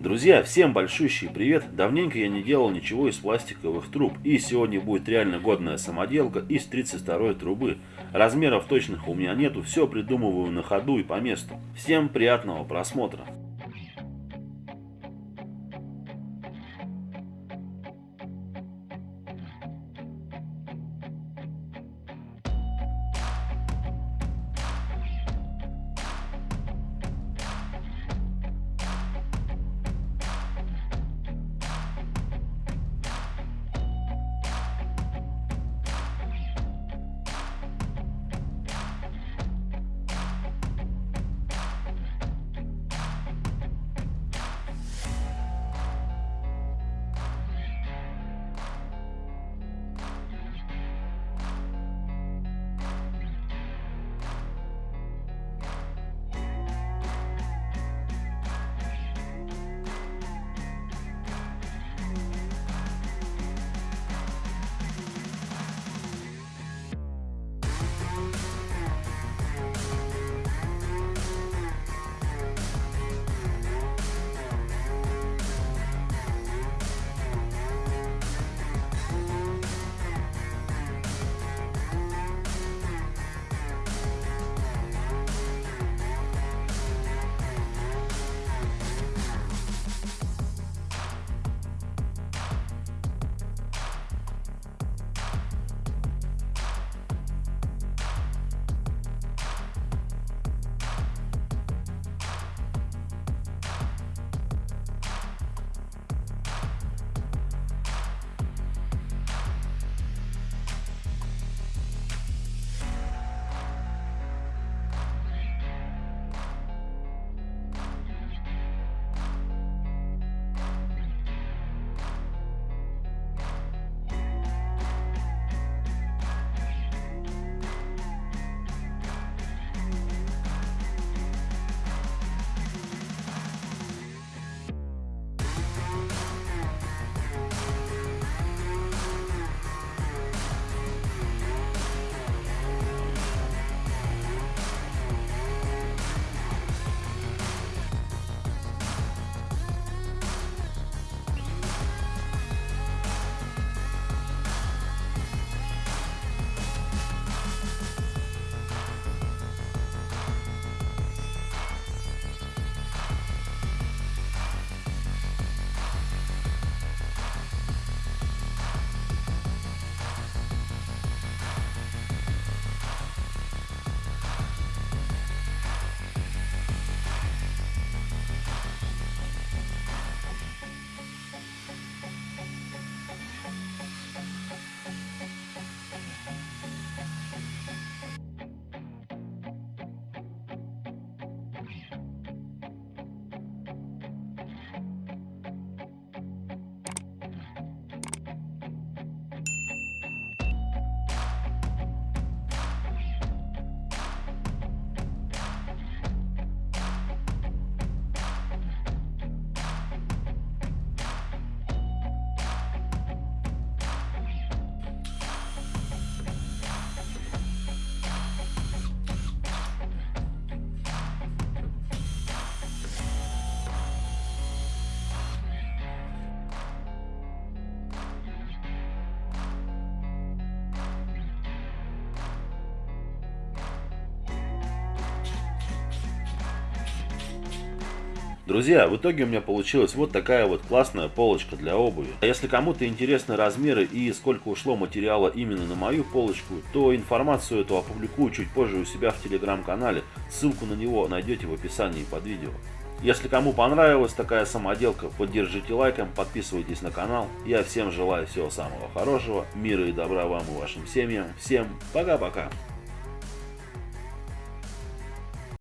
Друзья, всем большущий привет! Давненько я не делал ничего из пластиковых труб, и сегодня будет реально годная самоделка из 32 трубы. Размеров точных у меня нету, все придумываю на ходу и по месту. Всем приятного просмотра! Друзья, в итоге у меня получилась вот такая вот классная полочка для обуви. А если кому-то интересны размеры и сколько ушло материала именно на мою полочку, то информацию эту опубликую чуть позже у себя в телеграм-канале. Ссылку на него найдете в описании под видео. Если кому понравилась такая самоделка, поддержите лайком, подписывайтесь на канал. Я всем желаю всего самого хорошего, мира и добра вам и вашим семьям. Всем пока-пока.